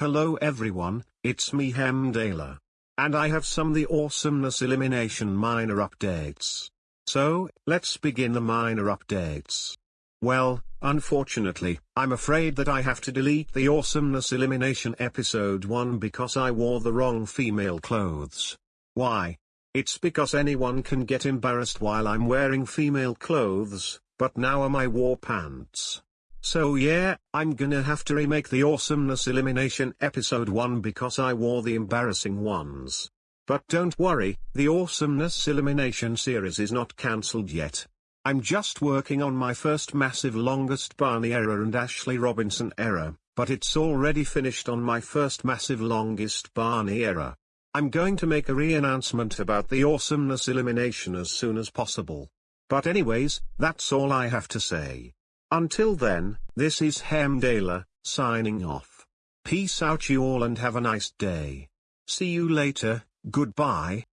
Hello everyone, it's me Hemdala. And I have some the awesomeness elimination minor updates. So, let's begin the minor updates. Well, unfortunately, I'm afraid that I have to delete the awesomeness elimination episode 1 because I wore the wrong female clothes. Why? It's because anyone can get embarrassed while I'm wearing female clothes, but now am I wore pants. So yeah, I'm gonna have to remake the Awesomeness Elimination Episode 1 because I wore the embarrassing ones. But don't worry, the Awesomeness Elimination series is not cancelled yet. I'm just working on my first massive longest Barney error and Ashley Robinson error, but it's already finished on my first massive longest Barney error. I'm going to make a re-announcement about the Awesomeness Elimination as soon as possible. But anyways, that's all I have to say. Until then, this is Hemdala, signing off. Peace out you all and have a nice day. See you later, goodbye.